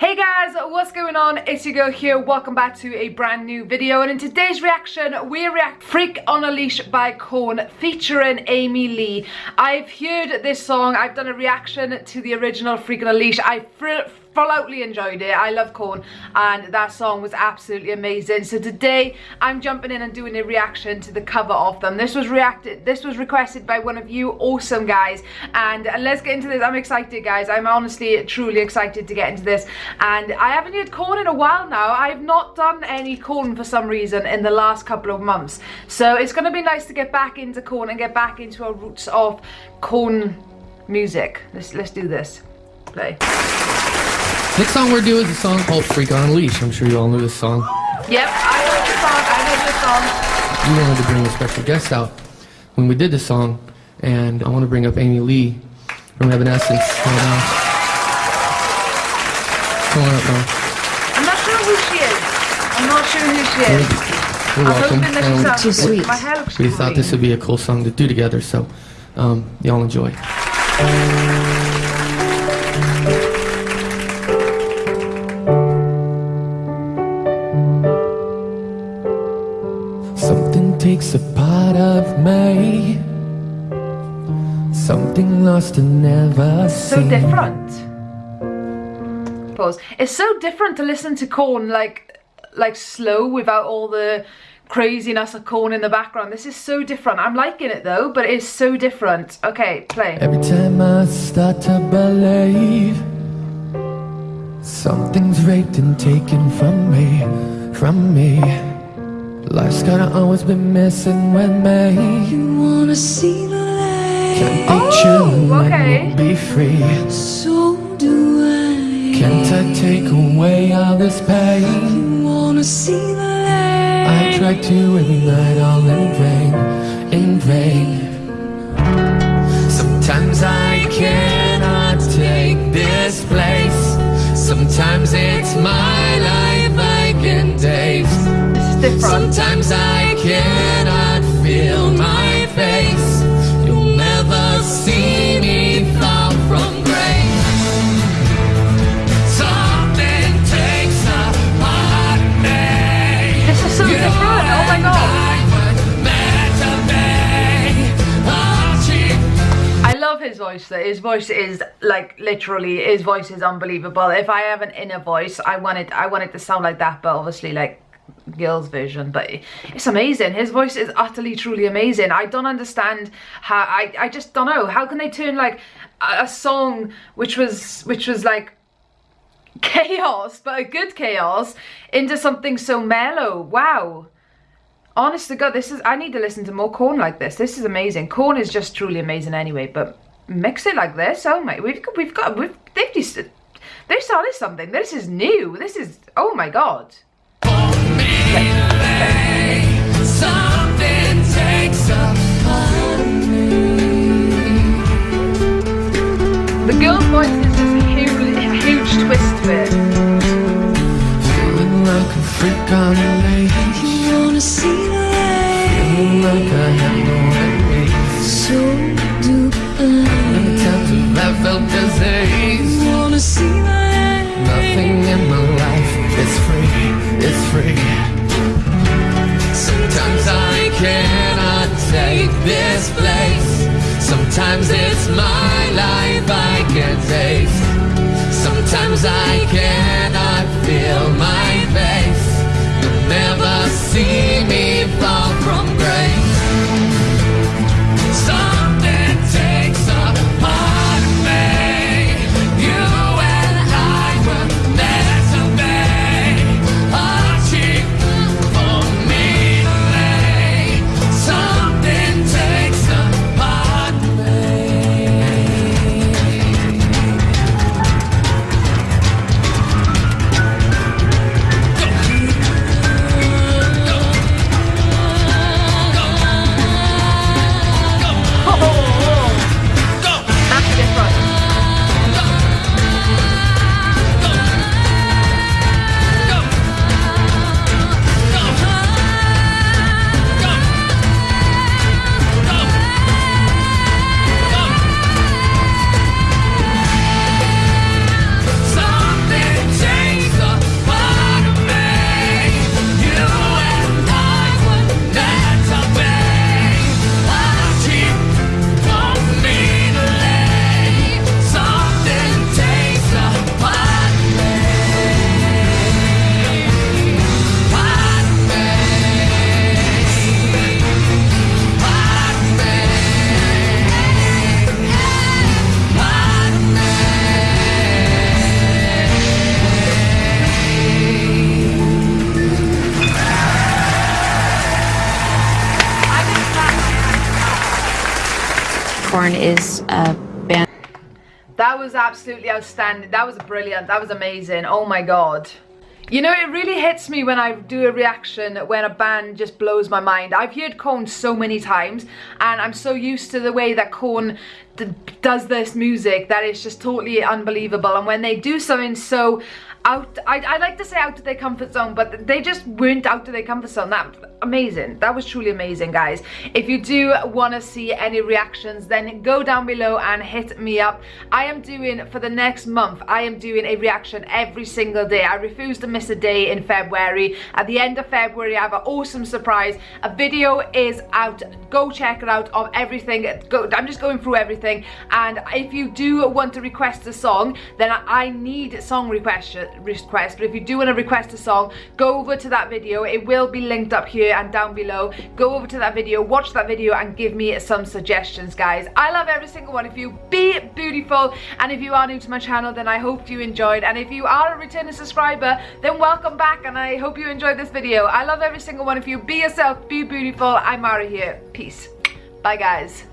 Hey guys, what's going on? It's your girl here. Welcome back to a brand new video. And in today's reaction, we react Freak on a Leash by Korn featuring Amy Lee. I've heard this song. I've done a reaction to the original Freak on a Leash. I fully enjoyed it. I love Korn and that song was absolutely amazing. So today I'm jumping in and doing a reaction to the cover of them. This was reacted this was requested by one of you awesome guys and let's get into this. I'm excited guys. I'm honestly truly excited to get into this and I haven't heard Korn in a while now. I've not done any Korn for some reason in the last couple of months. So it's going to be nice to get back into Korn and get back into our roots of Korn music. Let's let's do this. Play. Next song we're doing is a song called Freak on a Leash. I'm sure you all know this song. Yep, I know this song. I know this song. We wanted to bring a special guest out when we did this song, and I want to bring up Amy Lee from Evanescence right now. Come up now. I'm not sure who she is. I'm not sure who she is. You're welcome. Um, Too sweet. My hair looks we great. thought this would be a cool song to do together, so um, y'all enjoy. Something takes a part of me. Something lost and never so seen. different. Pause. It's so different to listen to Korn like like slow without all the craziness of Korn in the background. This is so different. I'm liking it though, but it's so different. Okay, play. Every time I start to believe Something's raped and taken from me, from me Life's gotta always be messing with me You wanna see the light, Can't be Oh, true okay. and be free so do I. Can't I take away all this pain? You wanna see the light, I try to every night all in vain, in vain Sometimes I cannot take this place Sometimes it's my life I can taste This is. Sometimes I cannot voice though. His voice is like literally his voice is unbelievable. If I have an inner voice, I want it I want it to sound like that, but obviously like girl's version but it's amazing. His voice is utterly truly amazing. I don't understand how i i just don't know. How can they turn like a, a song which was which was like chaos but a good chaos into something so mellow? Wow. Honest to god this is i need to listen to more Korn like this. This is amazing. Korn is just truly amazing anyway but mix it like this. Oh my we've got we've got we've they've just they've started something. This is new. This is oh my god Is a band. That was absolutely outstanding. That was brilliant. That was amazing. Oh my god. You know, it really hits me when I do a reaction when a band just blows my mind. I've heard Korn so many times and I'm so used to the way that Korn does this music that it's just totally unbelievable. And when they do something so out I, I like to say out of their comfort zone but they just weren't out of their comfort zone. That amazing. That was truly amazing guys. If you do want to see any reactions then go down below and hit me up. I am doing for the next month i am doing a reaction every single day. I refuse to miss a day in february. At the end of february i have an awesome surprise. A video is out. Go check it out of everything. Go i'm just going through everything. And if you do want to request a song then i need song requests request but if you do want to request a song go over to that video. It will be linked up here and down below. Go over to that video watch that video and give me some suggestions guys. I love every single one of you. Be beautiful. And if you are new to my channel then I hope you enjoyed. And if you are a returning subscriber then welcome back and I hope you enjoyed this video. I love every single one of you. Be yourself be beautiful. I'm Mara here. Peace. Bye guys